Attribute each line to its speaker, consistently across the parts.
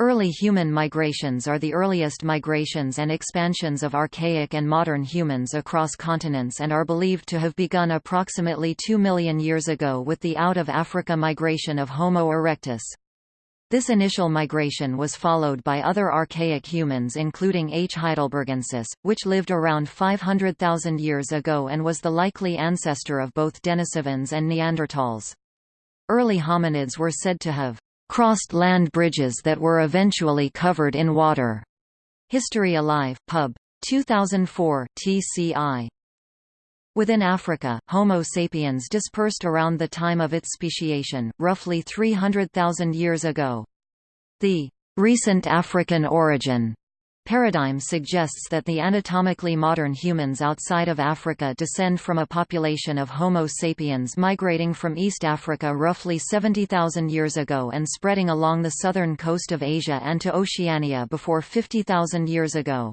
Speaker 1: Early human migrations are the earliest migrations and expansions of archaic and modern humans across continents and are believed to have begun approximately 2 million years ago with the out-of-Africa migration of Homo erectus. This initial migration was followed by other archaic humans including H. heidelbergensis, which lived around 500,000 years ago and was the likely ancestor of both Denisovans and Neanderthals. Early hominids were said to have crossed land bridges that were eventually covered in water. History Alive, Pub. 2004, TCI. Within Africa, Homo sapiens dispersed around the time of its speciation, roughly 300,000 years ago. The recent African origin paradigm suggests that the anatomically modern humans outside of Africa descend from a population of Homo sapiens migrating from East Africa roughly 70,000 years ago and spreading along the southern coast of Asia and to Oceania before 50,000 years ago.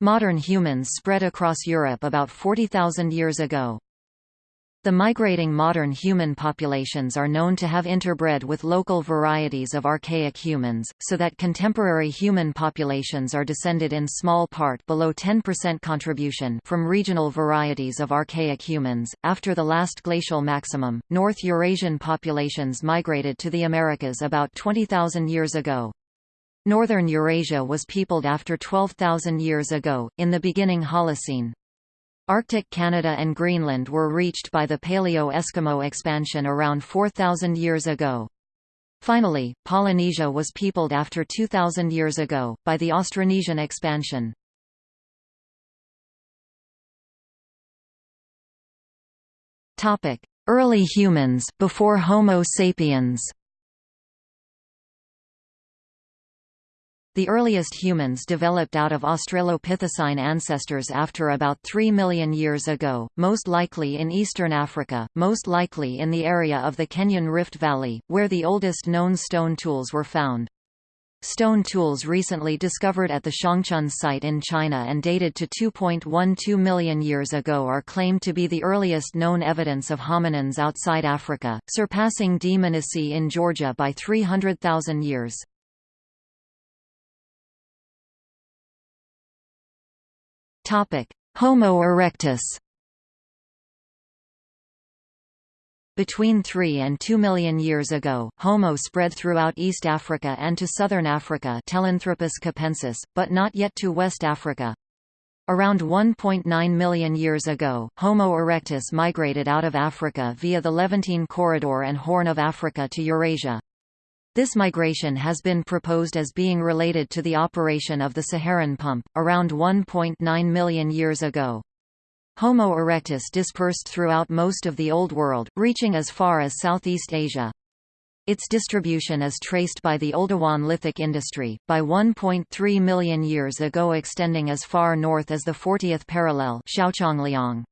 Speaker 1: Modern humans spread across Europe about 40,000 years ago. The migrating modern human populations are known to have interbred with local varieties of archaic humans, so that contemporary human populations are descended in small part below 10% contribution from regional varieties of archaic humans. After the last glacial maximum, North Eurasian populations migrated to the Americas about 20,000 years ago. Northern Eurasia was peopled after 12,000 years ago, in the beginning Holocene. Arctic Canada and Greenland were reached by the Paleo-Eskimo expansion around 4,000 years ago. Finally, Polynesia was peopled after 2,000 years ago, by the Austronesian expansion. Early humans, before Homo sapiens The earliest humans developed out of Australopithecine ancestors after about 3 million years ago, most likely in eastern Africa, most likely in the area of the Kenyan Rift Valley, where the oldest known stone tools were found. Stone tools recently discovered at the Shangchen site in China and dated to 2.12 million years ago are claimed to be the earliest known evidence of hominins outside Africa, surpassing Dmanisi in Georgia by 300,000 years. Homo erectus Between 3 and 2 million years ago, Homo spread throughout East Africa and to southern Africa Telanthropus capensis, but not yet to West Africa. Around 1.9 million years ago, Homo erectus migrated out of Africa via the Levantine Corridor and Horn of Africa to Eurasia. This migration has been proposed as being related to the operation of the Saharan pump, around 1.9 million years ago. Homo erectus dispersed throughout most of the Old World, reaching as far as Southeast Asia. Its distribution is traced by the Oldowan lithic industry, by 1.3 million years ago extending as far north as the 40th parallel Xiaochangliang.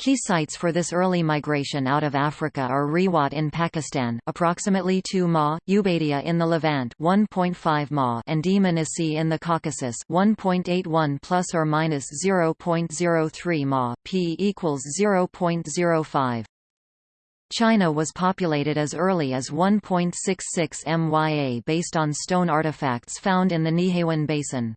Speaker 1: Key sites for this early migration out of Africa are Riwat in Pakistan, approximately 2 ma, Ubeidiya in the Levant, 1.5 ma, and Dmanisi in the Caucasus, 1.81 plus or minus 0.03 ma, p equals 0.05. China was populated as early as 1.66 MYA based on stone artifacts found in the Nihewan Basin.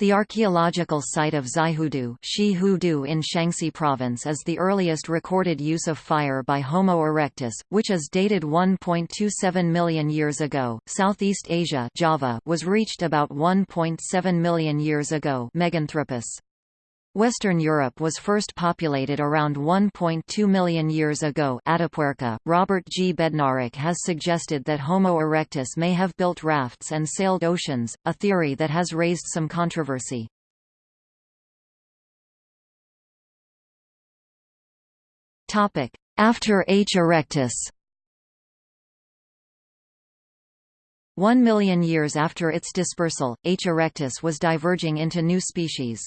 Speaker 1: The archaeological site of Xihudu in Shaanxi province is the earliest recorded use of fire by Homo erectus, which is dated 1.27 million years ago. Southeast Asia Java was reached about 1.7 million years ago Meganthropus. Western Europe was first populated around 1.2 million years ago Atapuerca. Robert G. Bednarik has suggested that Homo erectus may have built rafts and sailed oceans, a theory that has raised some controversy. After H. erectus One million years after its dispersal, H. erectus was diverging into new species.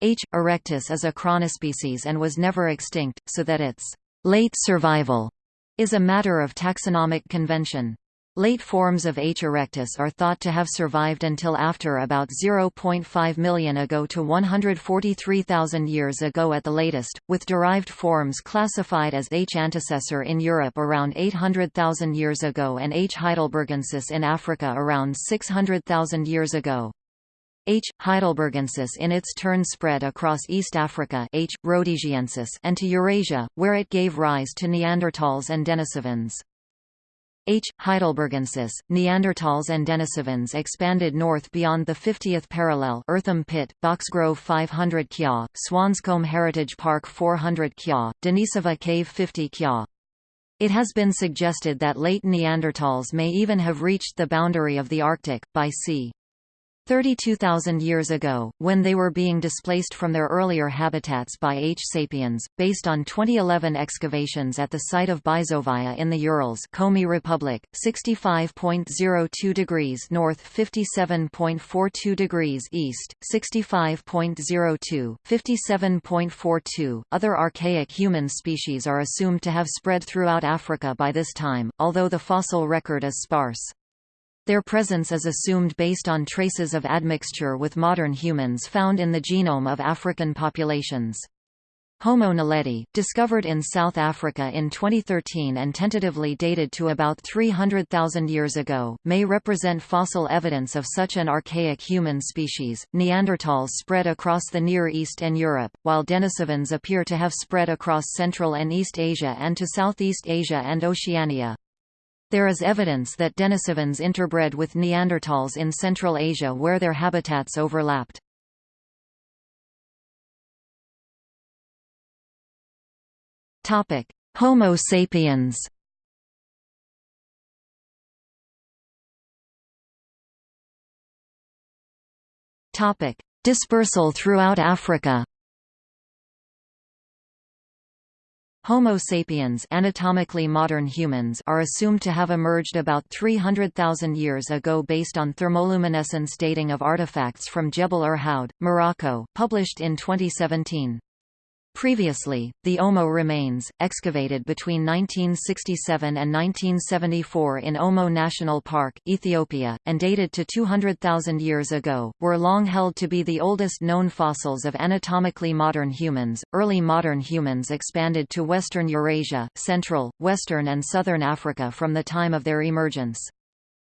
Speaker 1: H. erectus is a chronospecies and was never extinct, so that its late survival is a matter of taxonomic convention. Late forms of H. erectus are thought to have survived until after about 0.5 million ago to 143,000 years ago at the latest, with derived forms classified as H. antecessor in Europe around 800,000 years ago and H. heidelbergensis in Africa around 600,000 years ago. H. heidelbergensis in its turn spread across East Africa H. rhodesiensis and to Eurasia, where it gave rise to Neanderthals and Denisovans. H. heidelbergensis, Neanderthals and Denisovans expanded north beyond the 50th parallel Eartham Pit, Boxgrove 500 kya, Swanscombe Heritage Park 400 kya, Denisova Cave 50 kya. It has been suggested that late Neanderthals may even have reached the boundary of the Arctic, by c. 32,000 years ago, when they were being displaced from their earlier habitats by H. sapiens, based on 2011 excavations at the site of Bizovaya in the Urals Komi Republic, 65.02 degrees north 57.42 degrees east, 65.02, 57.42. Other archaic human species are assumed to have spread throughout Africa by this time, although the fossil record is sparse. Their presence is assumed based on traces of admixture with modern humans found in the genome of African populations. Homo naledi, discovered in South Africa in 2013 and tentatively dated to about 300,000 years ago, may represent fossil evidence of such an archaic human species. Neanderthals spread across the Near East and Europe, while Denisovans appear to have spread across Central and East Asia and to Southeast Asia and Oceania. There is evidence that Denisovans interbred with Neanderthals in Central Asia where their habitats overlapped. Homo sapiens Dispersal throughout Africa Homo sapiens anatomically modern humans are assumed to have emerged about 300,000 years ago based on thermoluminescence dating of artifacts from Jebel Irhoud, Morocco, published in 2017. Previously, the Omo remains, excavated between 1967 and 1974 in Omo National Park, Ethiopia, and dated to 200,000 years ago, were long held to be the oldest known fossils of anatomically modern humans. Early modern humans expanded to western Eurasia, central, western, and southern Africa from the time of their emergence.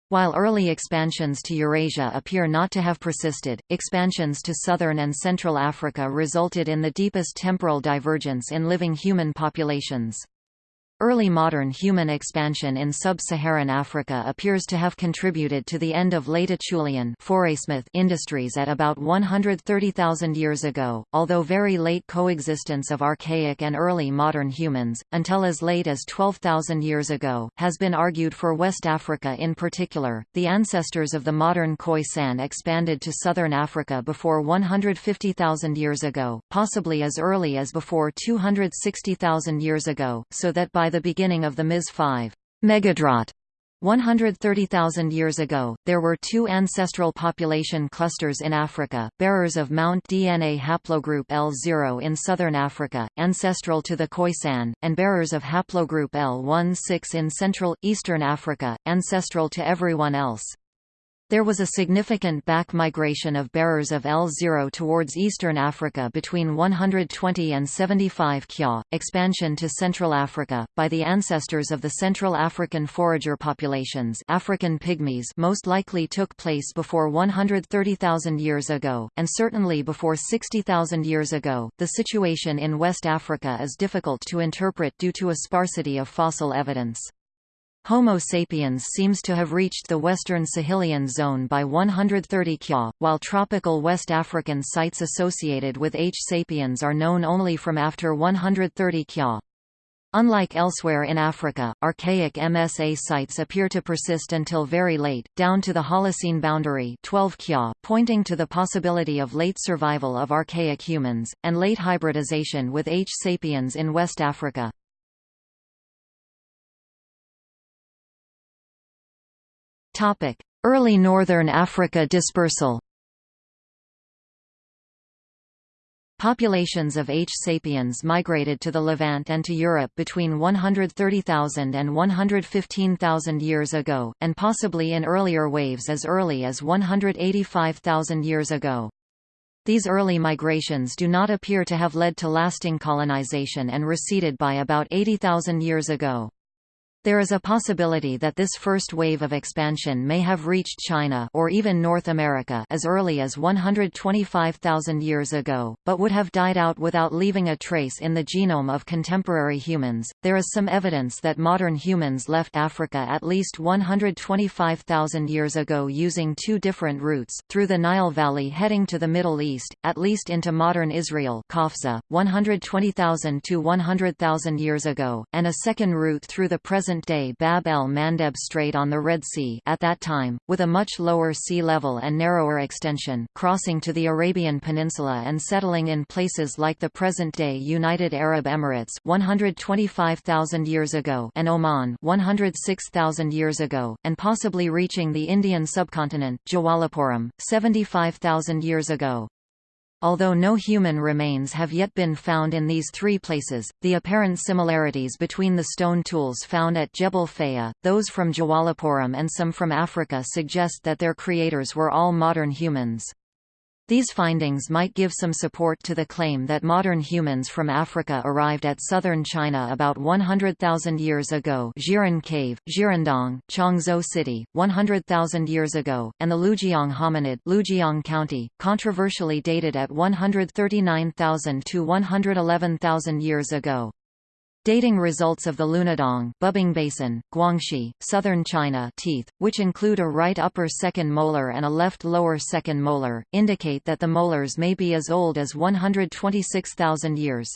Speaker 1: While early expansions to Eurasia appear not to have persisted, expansions to southern and central Africa resulted in the deepest temporal divergence in living human populations. Early modern human expansion in sub-Saharan Africa appears to have contributed to the end of late Acheulean industries at about 130,000 years ago, although very late coexistence of archaic and early modern humans, until as late as 12,000 years ago, has been argued for West Africa in particular. The ancestors of the modern Khoisan expanded to southern Africa before 150,000 years ago, possibly as early as before 260,000 years ago, so that by by the beginning of the Ms. 5 megadrought 130,000 years ago, there were two ancestral population clusters in Africa, bearers of Mount DNA haplogroup L0 in southern Africa, ancestral to the Khoisan, and bearers of haplogroup L16 in central, eastern Africa, ancestral to everyone else. There was a significant back migration of bearers of L0 towards eastern Africa between 120 and 75 kya, expansion to Central Africa, by the ancestors of the Central African forager populations African pygmies most likely took place before 130,000 years ago, and certainly before 60,000 years ago. The situation in West Africa is difficult to interpret due to a sparsity of fossil evidence. Homo sapiens seems to have reached the western Sahelian zone by 130 kya, while tropical West African sites associated with H. sapiens are known only from after 130 kya. Unlike elsewhere in Africa, archaic MSA sites appear to persist until very late, down to the Holocene boundary 12 kya, pointing to the possibility of late survival of archaic humans, and late hybridization with H. sapiens in West Africa. Topic: Early Northern Africa dispersal. Populations of H. sapiens migrated to the Levant and to Europe between 130,000 and 115,000 years ago, and possibly in earlier waves as early as 185,000 years ago. These early migrations do not appear to have led to lasting colonization and receded by about 80,000 years ago. There is a possibility that this first wave of expansion may have reached China or even North America as early as 125,000 years ago, but would have died out without leaving a trace in the genome of contemporary humans. There is some evidence that modern humans left Africa at least 125,000 years ago using two different routes, through the Nile Valley heading to the Middle East, at least into modern Israel, Qafzeh, 120,000 to 100,000 years ago, and a second route through the present present-day Bab el-Mandeb Strait on the Red Sea at that time, with a much lower sea level and narrower extension, crossing to the Arabian Peninsula and settling in places like the present-day United Arab Emirates 125,000 years ago and Oman 106,000 years ago, and possibly reaching the Indian subcontinent Jawalapuram, 75,000 years ago. Although no human remains have yet been found in these three places, the apparent similarities between the stone tools found at Jebel Faya, those from Jawalapuram and some from Africa suggest that their creators were all modern humans. These findings might give some support to the claim that modern humans from Africa arrived at southern China about 100,000 years ago Zhiren Cave, Zhirendong, Chongzuo City, 100,000 years ago, and the Liujiang hominid Liujiang County, controversially dated at 139,000 to 111,000 years ago. Dating results of the Lunadong Bubing Basin, Guangxi, southern China teeth, which include a right upper second molar and a left lower second molar, indicate that the molars may be as old as 126,000 years.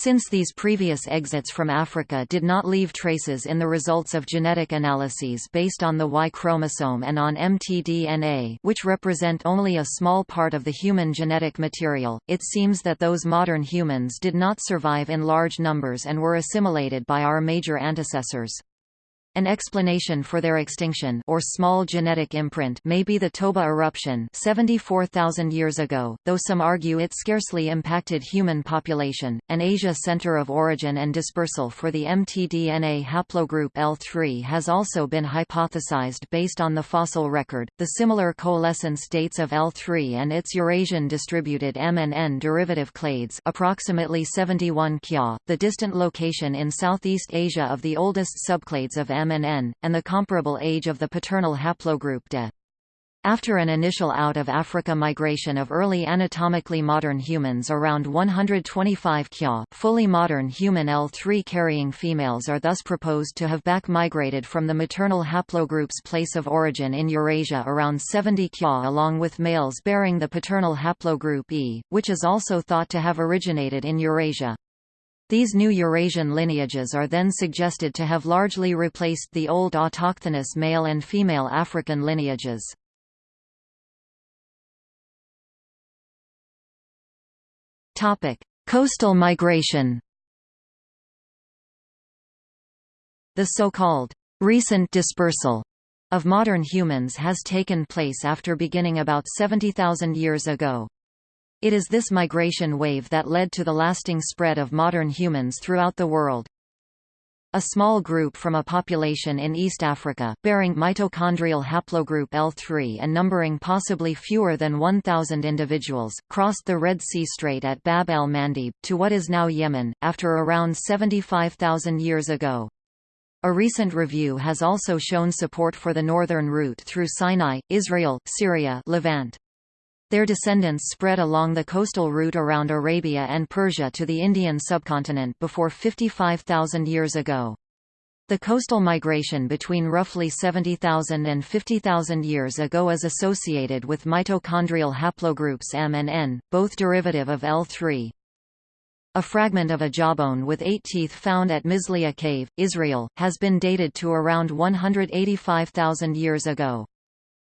Speaker 1: Since these previous exits from Africa did not leave traces in the results of genetic analyses based on the Y chromosome and on mtDNA which represent only a small part of the human genetic material, it seems that those modern humans did not survive in large numbers and were assimilated by our major antecessors. An explanation for their extinction or small genetic imprint may be the Toba eruption 74,000 years ago, though some argue it scarcely impacted human population. An Asia center of origin and dispersal for the mtDNA haplogroup L3 has also been hypothesized based on the fossil record. The similar coalescence dates of L3 and its Eurasian distributed M and N derivative clades, approximately 71 kya, the distant location in Southeast Asia of the oldest subclades of M and N, and the comparable age of the paternal haplogroup De. After an initial out-of-Africa migration of early anatomically modern humans around 125 kya, fully modern human L3 carrying females are thus proposed to have back-migrated from the maternal haplogroup's place of origin in Eurasia around 70 kya along with males bearing the paternal haplogroup E, which is also thought to have originated in Eurasia. These new Eurasian lineages are then suggested to have largely replaced the old autochthonous male and female African lineages. Coastal migration The so-called recent dispersal of modern humans has taken place after beginning about 70,000 years ago. It is this migration wave that led to the lasting spread of modern humans throughout the world. A small group from a population in East Africa, bearing mitochondrial haplogroup L3 and numbering possibly fewer than 1,000 individuals, crossed the Red Sea Strait at Bab el-Mandeb, to what is now Yemen, after around 75,000 years ago. A recent review has also shown support for the northern route through Sinai, Israel, Syria Levant. Their descendants spread along the coastal route around Arabia and Persia to the Indian subcontinent before 55,000 years ago. The coastal migration between roughly 70,000 and 50,000 years ago is associated with mitochondrial haplogroups M and N, both derivative of L3. A fragment of a jawbone with eight teeth found at Misliya Cave, Israel, has been dated to around 185,000 years ago.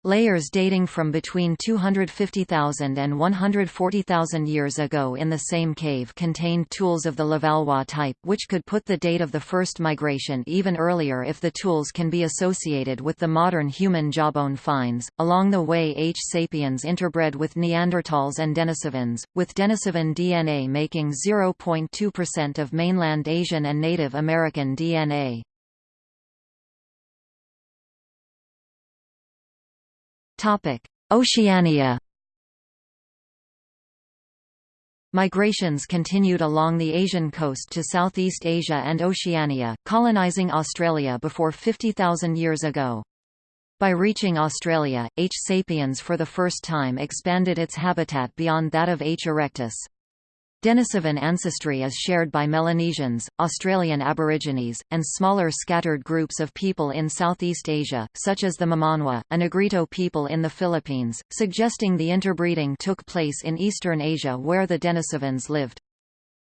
Speaker 1: Layers dating from between 250,000 and 140,000 years ago in the same cave contained tools of the Levallois type which could put the date of the first migration even earlier if the tools can be associated with the modern human jawbone finds. Along the way H. sapiens interbred with Neanderthals and Denisovans, with Denisovan DNA making 0.2% of mainland Asian and Native American DNA. Oceania Migrations continued along the Asian coast to Southeast Asia and Oceania, colonizing Australia before 50,000 years ago. By reaching Australia, H. sapiens for the first time expanded its habitat beyond that of H. erectus. Denisovan ancestry is shared by Melanesians, Australian Aborigines, and smaller scattered groups of people in Southeast Asia, such as the Mamanwa, a Negrito people in the Philippines, suggesting the interbreeding took place in Eastern Asia where the Denisovans lived.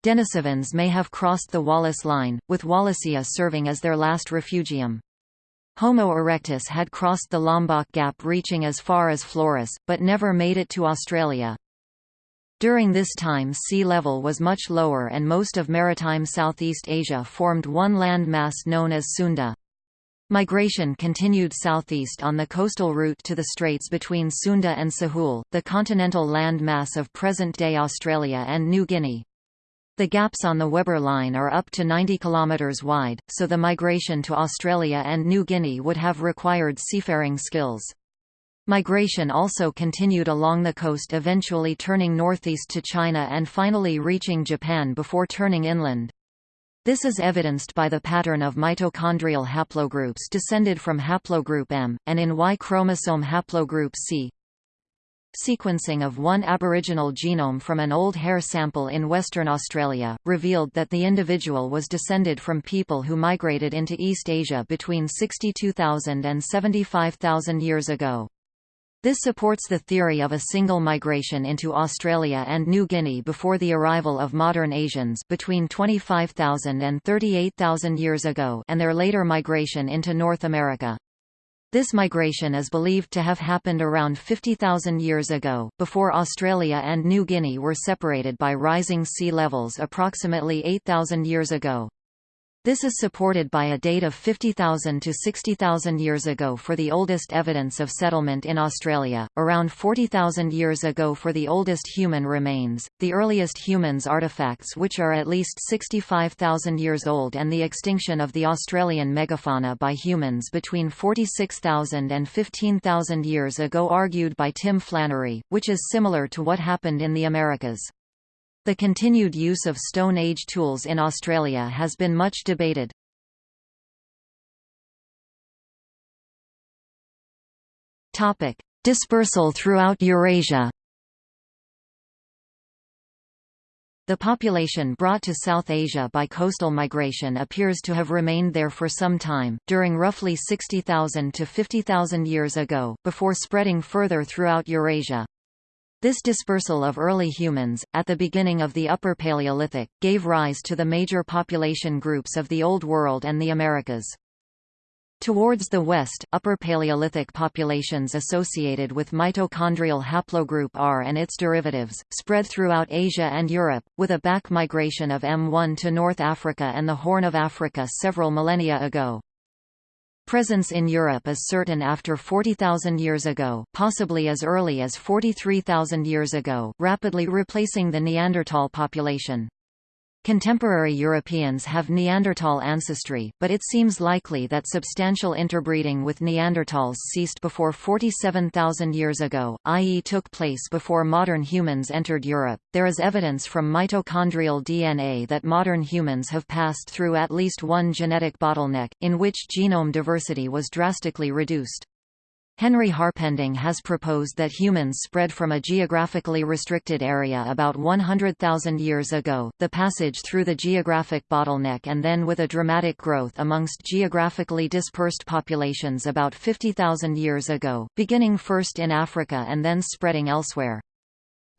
Speaker 1: Denisovans may have crossed the Wallace Line, with Wallacea serving as their last refugium. Homo erectus had crossed the Lombok Gap reaching as far as Flores, but never made it to Australia. During this time sea level was much lower and most of maritime Southeast Asia formed one landmass known as Sunda. Migration continued southeast on the coastal route to the straits between Sunda and Sahul, the continental landmass of present-day Australia and New Guinea. The gaps on the Weber Line are up to 90 km wide, so the migration to Australia and New Guinea would have required seafaring skills. Migration also continued along the coast eventually turning northeast to China and finally reaching Japan before turning inland. This is evidenced by the pattern of mitochondrial haplogroups descended from haplogroup M, and in Y chromosome haplogroup C. Sequencing of one aboriginal genome from an old hair sample in Western Australia, revealed that the individual was descended from people who migrated into East Asia between 62,000 and 75,000 years ago. This supports the theory of a single migration into Australia and New Guinea before the arrival of modern Asians between 25,000 and 38,000 years ago and their later migration into North America. This migration is believed to have happened around 50,000 years ago, before Australia and New Guinea were separated by rising sea levels approximately 8,000 years ago. This is supported by a date of 50,000 to 60,000 years ago for the oldest evidence of settlement in Australia, around 40,000 years ago for the oldest human remains, the earliest humans artifacts which are at least 65,000 years old and the extinction of the Australian megafauna by humans between 46,000 and 15,000 years ago argued by Tim Flannery, which is similar to what happened in the Americas. The continued use of Stone Age tools in Australia has been much debated. Topic: Dispersal throughout Eurasia. The population brought to South Asia by coastal migration appears to have remained there for some time, during roughly 60,000 to 50,000 years ago, before spreading further throughout Eurasia. This dispersal of early humans, at the beginning of the Upper Paleolithic, gave rise to the major population groups of the Old World and the Americas. Towards the west, Upper Paleolithic populations associated with mitochondrial haplogroup R and its derivatives, spread throughout Asia and Europe, with a back migration of M1 to North Africa and the Horn of Africa several millennia ago. Presence in Europe is certain after 40,000 years ago, possibly as early as 43,000 years ago, rapidly replacing the Neanderthal population. Contemporary Europeans have Neanderthal ancestry, but it seems likely that substantial interbreeding with Neanderthals ceased before 47,000 years ago, i.e., took place before modern humans entered Europe. There is evidence from mitochondrial DNA that modern humans have passed through at least one genetic bottleneck, in which genome diversity was drastically reduced. Henry Harpending has proposed that humans spread from a geographically restricted area about 100,000 years ago, the passage through the geographic bottleneck and then with a dramatic growth amongst geographically dispersed populations about 50,000 years ago, beginning first in Africa and then spreading elsewhere.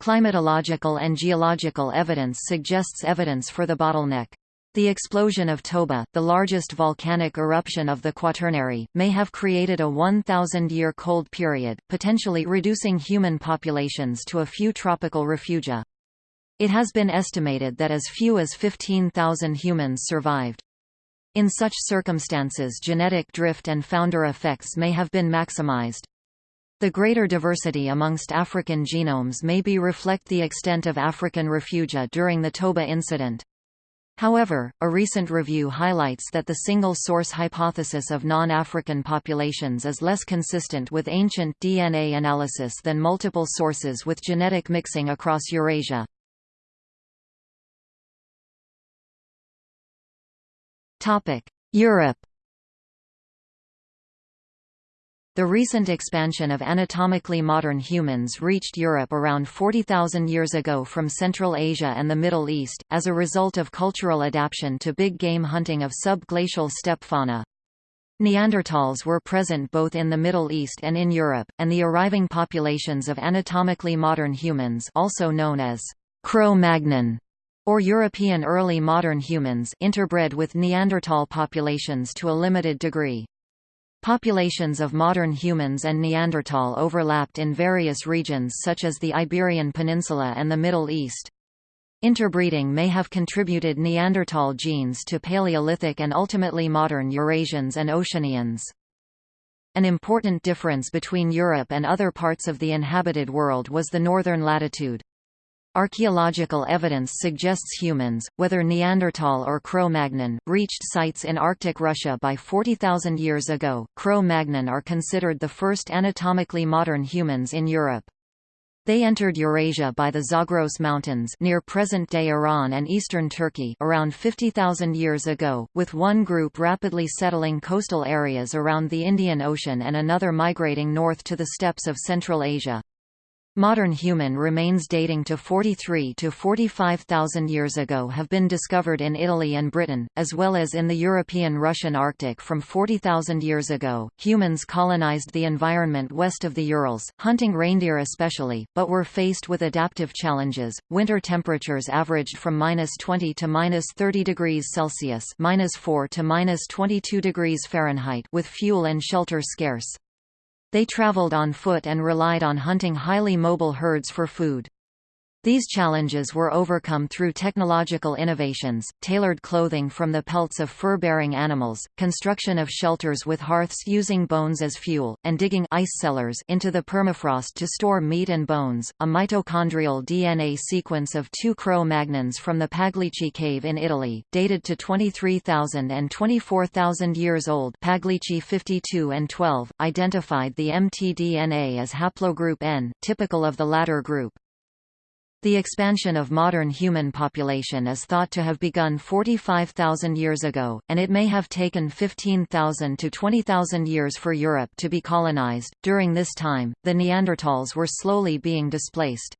Speaker 1: Climatological and geological evidence suggests evidence for the bottleneck. The explosion of Toba, the largest volcanic eruption of the Quaternary, may have created a 1,000-year cold period, potentially reducing human populations to a few tropical refugia. It has been estimated that as few as 15,000 humans survived. In such circumstances genetic drift and founder effects may have been maximized. The greater diversity amongst African genomes may be reflect the extent of African refugia during the Toba incident. However, a recent review highlights that the single-source hypothesis of non-African populations is less consistent with ancient DNA analysis than multiple sources with genetic mixing across Eurasia. Europe The recent expansion of anatomically modern humans reached Europe around 40,000 years ago from Central Asia and the Middle East, as a result of cultural adaptation to big game hunting of subglacial steppe fauna. Neanderthals were present both in the Middle East and in Europe, and the arriving populations of anatomically modern humans also known as Cro-Magnon or European early modern humans interbred with Neanderthal populations to a limited degree. Populations of modern humans and Neanderthal overlapped in various regions such as the Iberian Peninsula and the Middle East. Interbreeding may have contributed Neanderthal genes to Paleolithic and ultimately modern Eurasians and Oceanians. An important difference between Europe and other parts of the inhabited world was the northern latitude. Archaeological evidence suggests humans, whether Neanderthal or Cro-Magnon, reached sites in Arctic Russia by 40,000 years ago. Cro-Magnon are considered the first anatomically modern humans in Europe. They entered Eurasia by the Zagros Mountains near present-day Iran and eastern Turkey around 50,000 years ago, with one group rapidly settling coastal areas around the Indian Ocean and another migrating north to the steppes of Central Asia. Modern human remains dating to 43 to 45,000 years ago have been discovered in Italy and Britain, as well as in the European Russian Arctic from 40,000 years ago. Humans colonized the environment west of the Urals, hunting reindeer especially, but were faced with adaptive challenges. Winter temperatures averaged from minus 20 to minus 30 degrees Celsius, minus 4 to minus 22 degrees Fahrenheit, with fuel and shelter scarce. They traveled on foot and relied on hunting highly mobile herds for food. These challenges were overcome through technological innovations, tailored clothing from the pelts of fur-bearing animals, construction of shelters with hearths using bones as fuel, and digging ice cellars into the permafrost to store meat and bones. A mitochondrial DNA sequence of two Cro-Magnons from the Paglici cave in Italy, dated to 23,000 and 24,000 years old Paglici 52 and 12, identified the mtDNA as haplogroup N, typical of the latter group. The expansion of modern human population is thought to have begun 45,000 years ago, and it may have taken 15,000 to 20,000 years for Europe to be colonized. During this time, the Neanderthals were slowly being displaced.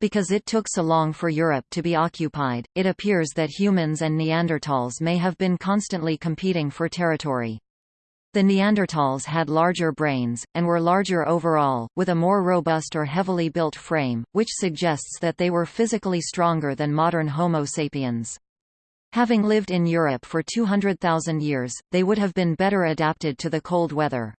Speaker 1: Because it took so long for Europe to be occupied, it appears that humans and Neanderthals may have been constantly competing for territory. The Neanderthals had larger brains, and were larger overall, with a more robust or heavily built frame, which suggests that they were physically stronger than modern Homo sapiens. Having lived in Europe for 200,000 years, they would have been better adapted to the cold weather.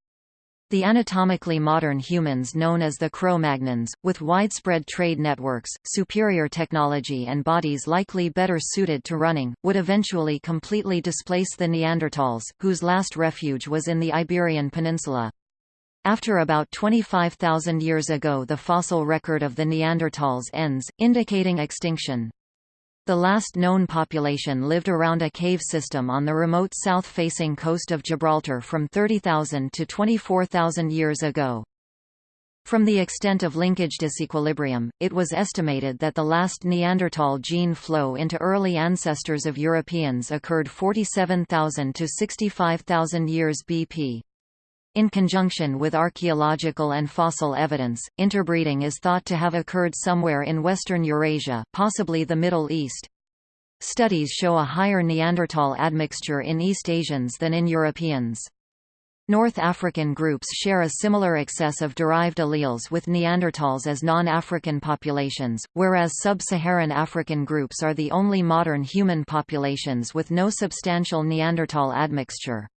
Speaker 1: The anatomically modern humans known as the Cro-Magnons, with widespread trade networks, superior technology and bodies likely better suited to running, would eventually completely displace the Neanderthals, whose last refuge was in the Iberian Peninsula. After about 25,000 years ago the fossil record of the Neanderthals ends, indicating extinction. The last known population lived around a cave system on the remote south-facing coast of Gibraltar from 30,000 to 24,000 years ago. From the extent of linkage disequilibrium, it was estimated that the last Neanderthal gene flow into early ancestors of Europeans occurred 47,000 to 65,000 years BP. In conjunction with archaeological and fossil evidence, interbreeding is thought to have occurred somewhere in western Eurasia, possibly the Middle East. Studies show a higher Neanderthal admixture in East Asians than in Europeans. North African groups share a similar excess of derived alleles with Neanderthals as non-African populations, whereas sub-Saharan African groups are the only modern human populations with no substantial Neanderthal admixture.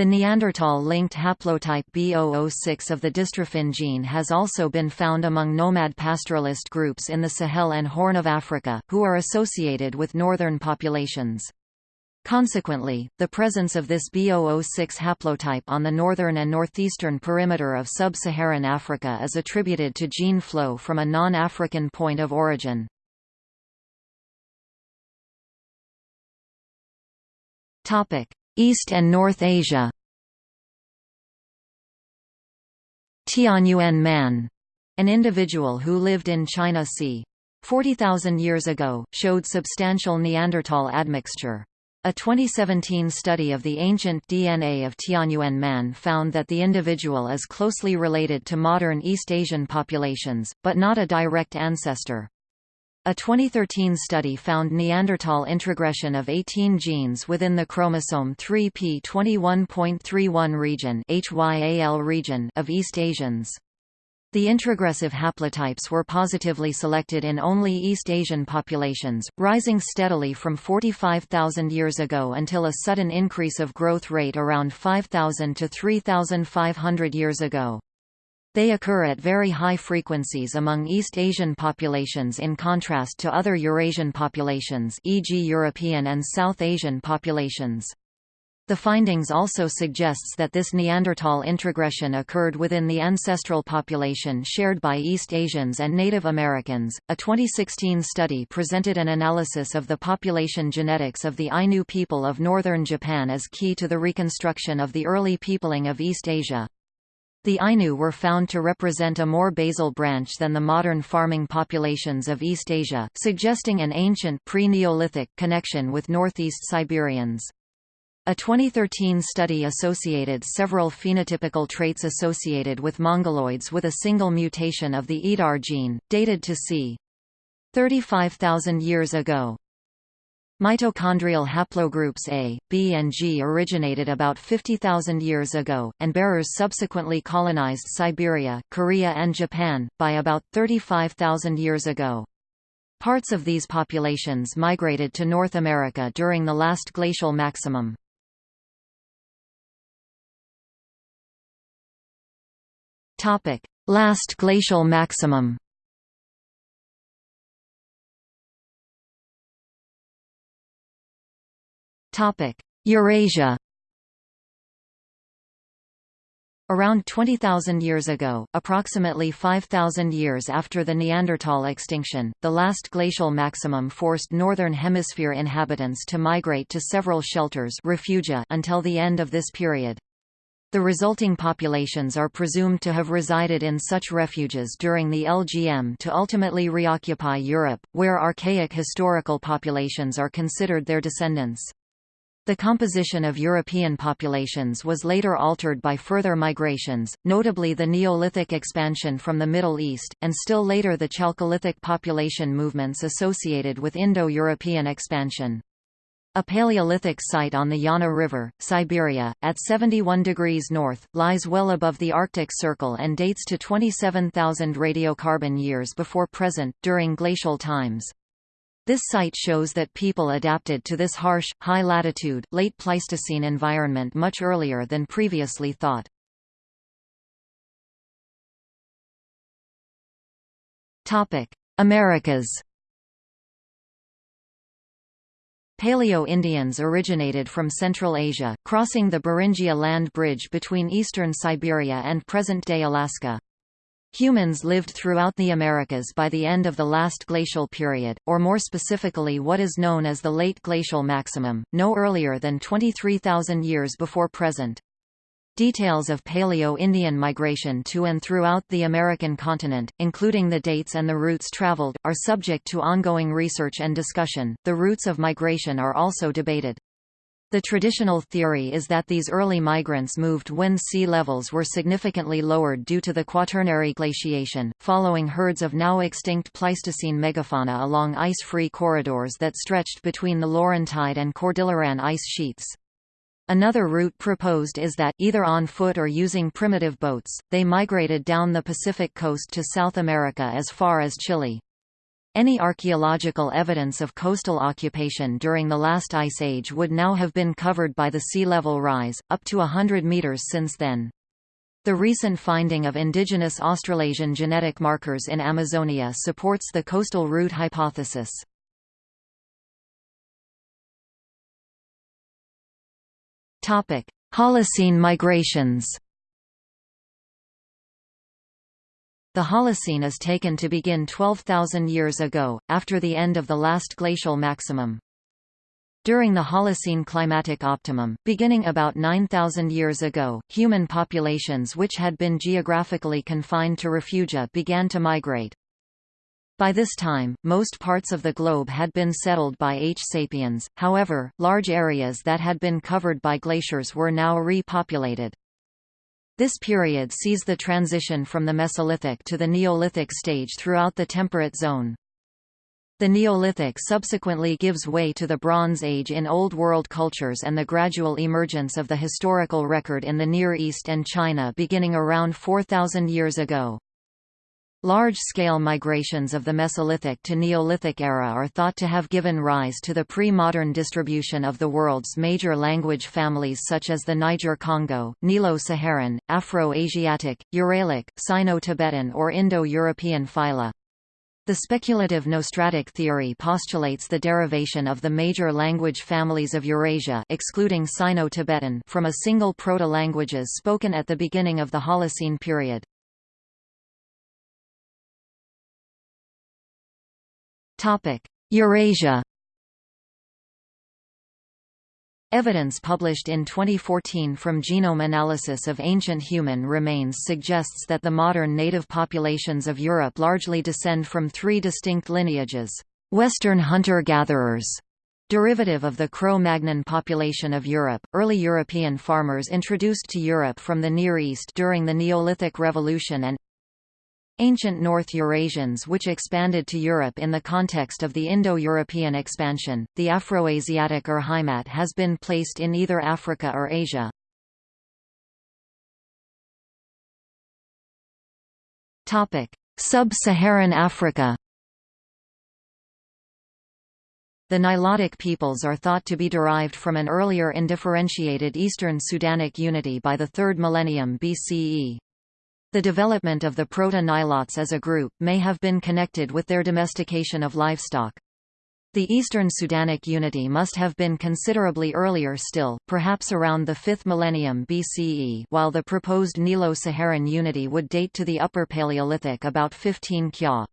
Speaker 1: The Neanderthal-linked haplotype B006 of the dystrophin gene has also been found among nomad pastoralist groups in the Sahel and Horn of Africa, who are associated with northern populations. Consequently, the presence of this B006 haplotype on the northern and northeastern perimeter of sub-Saharan Africa is attributed to gene flow from a non-African point of origin. East and North Asia Tianyuan man, an individual who lived in China c. 40,000 years ago, showed substantial Neanderthal admixture. A 2017 study of the ancient DNA of Tianyuan man found that the individual is closely related to modern East Asian populations, but not a direct ancestor. A 2013 study found Neanderthal introgression of 18 genes within the chromosome 3p21.31 region, HYAL region of East Asians. The introgressive haplotypes were positively selected in only East Asian populations, rising steadily from 45,000 years ago until a sudden increase of growth rate around 5,000 to 3,500 years ago. They occur at very high frequencies among East Asian populations in contrast to other Eurasian populations e.g. European and South Asian populations. The findings also suggests that this Neanderthal introgression occurred within the ancestral population shared by East Asians and Native Americans. A 2016 study presented an analysis of the population genetics of the Ainu people of northern Japan as key to the reconstruction of the early peopling of East Asia. The Ainu were found to represent a more basal branch than the modern farming populations of East Asia, suggesting an ancient pre-Neolithic connection with northeast Siberians. A 2013 study associated several phenotypical traits associated with mongoloids with a single mutation of the EDAR gene, dated to c. 35,000 years ago. Mitochondrial haplogroups A, B and G originated about 50,000 years ago, and bearers subsequently colonized Siberia, Korea and Japan, by about 35,000 years ago. Parts of these populations migrated to North America during the last glacial maximum. Last glacial maximum. Eurasia. Around 20,000 years ago, approximately 5,000 years after the Neanderthal extinction, the last glacial maximum forced Northern Hemisphere inhabitants to migrate to several shelters refugia until the end of this period. The resulting populations are presumed to have resided in such refuges during the LGM to ultimately reoccupy Europe, where archaic historical populations are considered their descendants. The composition of European populations was later altered by further migrations, notably the Neolithic expansion from the Middle East, and still later the Chalcolithic population movements associated with Indo-European expansion. A Paleolithic site on the Yana River, Siberia, at 71 degrees north, lies well above the Arctic Circle and dates to 27,000 radiocarbon years before present, during glacial times. This site shows that people adapted to this harsh, high-latitude, late Pleistocene environment much earlier than previously thought. Americas Paleo-Indians originated from Central Asia, crossing the Beringia land bridge between eastern Siberia and present-day Alaska. Humans lived throughout the Americas by the end of the last glacial period, or more specifically what is known as the late glacial maximum, no earlier than 23,000 years before present. Details of Paleo-Indian migration to and throughout the American continent, including the dates and the routes traveled, are subject to ongoing research and discussion. The routes of migration are also debated. The traditional theory is that these early migrants moved when sea levels were significantly lowered due to the Quaternary glaciation, following herds of now extinct Pleistocene megafauna along ice-free corridors that stretched between the Laurentide and Cordilleran ice sheets. Another route proposed is that, either on foot or using primitive boats, they migrated down the Pacific coast to South America as far as Chile. Any archaeological evidence of coastal occupation during the last ice age would now have been covered by the sea level rise, up to hundred meters since then. The recent finding of indigenous Australasian genetic markers in Amazonia supports the coastal route hypothesis. Holocene migrations The Holocene is taken to begin 12,000 years ago, after the end of the last glacial maximum. During the Holocene climatic optimum, beginning about 9,000 years ago, human populations which had been geographically confined to refugia began to migrate. By this time, most parts of the globe had been settled by H. sapiens, however, large areas that had been covered by glaciers were now repopulated. This period sees the transition from the Mesolithic to the Neolithic stage throughout the temperate zone. The Neolithic subsequently gives way to the Bronze Age in Old World cultures and the gradual emergence of the historical record in the Near East and China beginning around 4,000 years ago. Large-scale migrations of the Mesolithic to Neolithic era are thought to have given rise to the pre-modern distribution of the world's major language families such as the Niger-Congo, Nilo-Saharan, Afro-Asiatic, Uralic, Sino-Tibetan or Indo-European phyla. The speculative nostratic theory postulates the derivation of the major language families of Eurasia excluding Sino-Tibetan from a single proto-languages spoken at the beginning of the Holocene period. Eurasia Evidence published in 2014 from genome analysis of ancient human remains suggests that the modern native populations of Europe largely descend from three distinct lineages. Western hunter-gatherers, derivative of the Cro-Magnon population of Europe, early European farmers introduced to Europe from the Near East during the Neolithic Revolution and Ancient North Eurasians which expanded to Europe in the context of the Indo-European expansion, the Afroasiatic Urheimat has been placed in either Africa or Asia. Sub-Saharan Africa The Nilotic peoples are thought to be derived from an earlier indifferentiated Eastern Sudanic unity by the 3rd millennium BCE. The development of the proto-Nilotes as a group, may have been connected with their domestication of livestock. The Eastern Sudanic unity must have been considerably earlier still, perhaps around the 5th millennium BCE while the proposed Nilo-Saharan unity would date to the Upper Paleolithic about 15 Kya.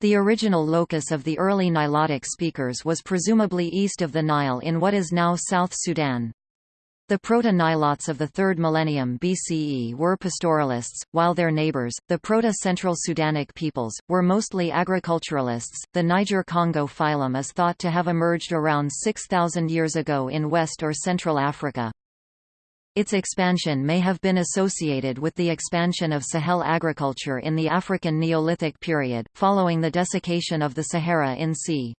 Speaker 1: The original locus of the early Nilotic speakers was presumably east of the Nile in what is now South Sudan. The Proto-Nilotes of the 3rd millennium BCE were pastoralists, while their neighbors, the Proto-Central Sudanic peoples, were mostly agriculturalists. The Niger-Congo phylum is thought to have emerged around 6,000 years ago in West or Central Africa. Its expansion may have been associated with the expansion of Sahel agriculture in the African Neolithic period, following the desiccation of the Sahara in c.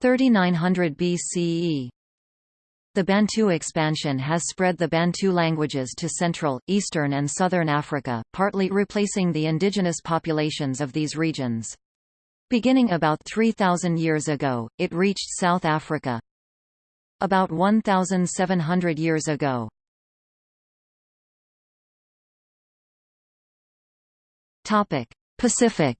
Speaker 1: 3900 BCE. The Bantu expansion has spread the Bantu languages to Central, Eastern and Southern Africa, partly replacing the indigenous populations of these regions. Beginning about 3,000 years ago, it reached South Africa. About 1,700 years ago. Pacific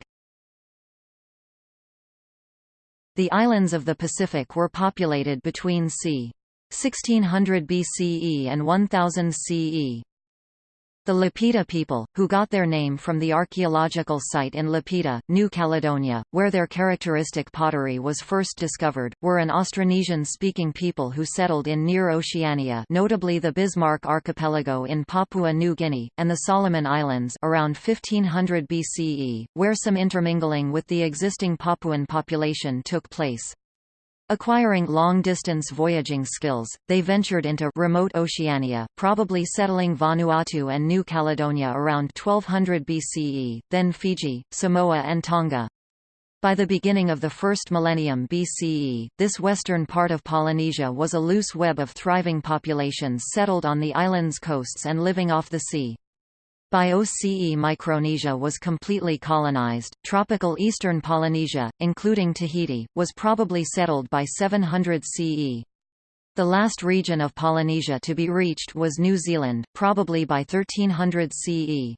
Speaker 1: The islands of the Pacific were populated between c. 1600 BCE and 1000 CE. The Lapita people, who got their name from the archaeological site in Lapita, New Caledonia, where their characteristic pottery was first discovered, were an Austronesian-speaking people who settled in near Oceania notably the Bismarck Archipelago in Papua New Guinea, and the Solomon Islands around 1500 BCE, where some intermingling with the existing Papuan population took place. Acquiring long-distance voyaging skills, they ventured into remote Oceania, probably settling Vanuatu and New Caledonia around 1200 BCE, then Fiji, Samoa and Tonga. By the beginning of the first millennium BCE, this western part of Polynesia was a loose web of thriving populations settled on the island's coasts and living off the sea. By OCE Micronesia was completely colonized. Tropical eastern Polynesia, including Tahiti, was probably settled by 700 CE. The last region of Polynesia to be reached was New Zealand, probably by 1300 CE.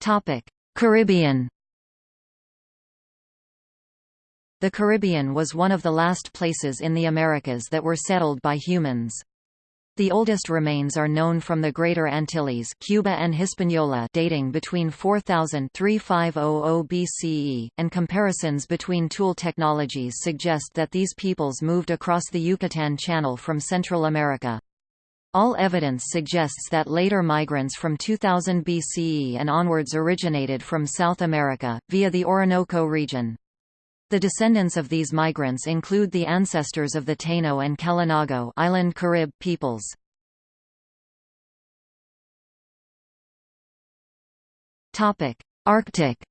Speaker 1: Topic: Caribbean The Caribbean was one of the last places in the Americas that were settled by humans. The oldest remains are known from the Greater Antilles Cuba and Hispaniola dating between 4000 3500 BCE, and comparisons between tool technologies suggest that these peoples moved across the Yucatan Channel from Central America. All evidence suggests that later migrants from 2000 BCE and onwards originated from South America, via the Orinoco region. The descendants of these migrants include the ancestors of the Taino and Kalinago island Carib peoples. Topic: Arctic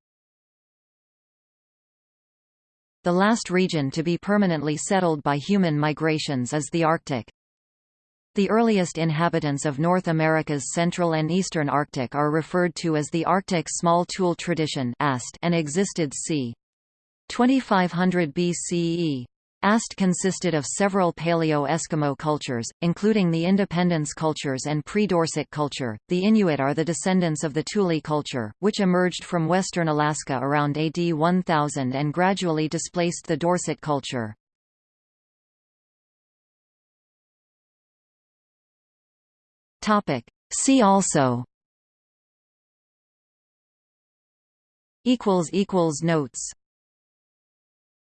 Speaker 1: The last region to be permanently settled by human migrations is the Arctic. The earliest inhabitants of North America's central and eastern Arctic are referred to as the Arctic Small Tool Tradition and existed c. 2500 BCE. Ast consisted of several Paleo-Eskimo cultures, including the Independence cultures and pre-Dorset culture. The Inuit are the descendants of the Thule culture, which emerged from western Alaska around AD 1000 and gradually displaced the Dorset culture. Topic. See also equals equals notes